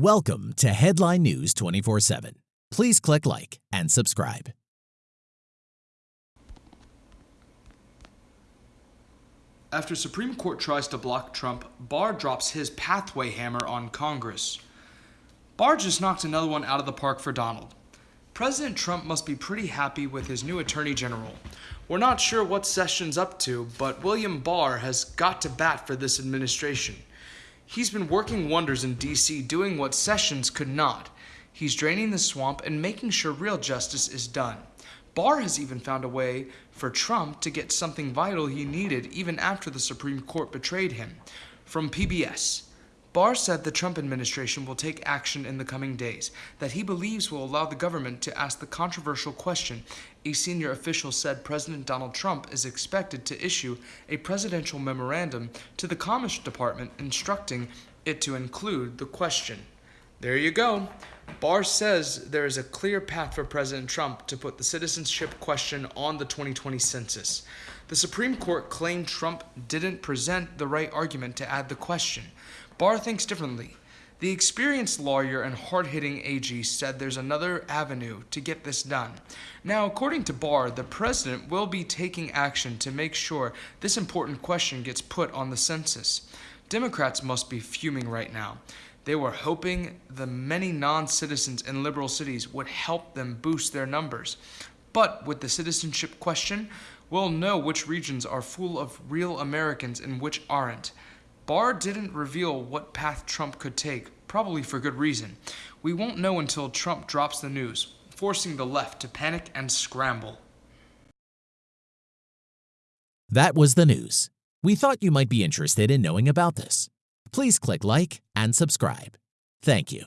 Welcome to Headline News 24 7. Please click like and subscribe. After Supreme Court tries to block Trump, Barr drops his pathway hammer on Congress. Barr just knocked another one out of the park for Donald. President Trump must be pretty happy with his new Attorney General. We're not sure what Sessions up to, but William Barr has got to bat for this administration. He's been working wonders in D.C., doing what Sessions could not. He's draining the swamp and making sure real justice is done. Barr has even found a way for Trump to get something vital he needed even after the Supreme Court betrayed him. From PBS, Barr said the Trump administration will take action in the coming days that he believes will allow the government to ask the controversial question. A senior official said President Donald Trump is expected to issue a presidential memorandum to the Commerce Department instructing it to include the question. There you go. Barr says there is a clear path for President Trump to put the citizenship question on the 2020 census. The Supreme Court claimed Trump didn't present the right argument to add the question. Barr thinks differently. The experienced lawyer and hard hitting AG said there's another avenue to get this done. Now, according to Barr, the president will be taking action to make sure this important question gets put on the census. Democrats must be fuming right now. They were hoping the many non citizens in liberal cities would help them boost their numbers. But with the citizenship question, we'll know which regions are full of real Americans and which aren't. Barr didn't reveal what path Trump could take, probably for good reason. We won't know until Trump drops the news, forcing the left to panic and scramble. That was the news. We thought you might be interested in knowing about this please click like and subscribe. Thank you.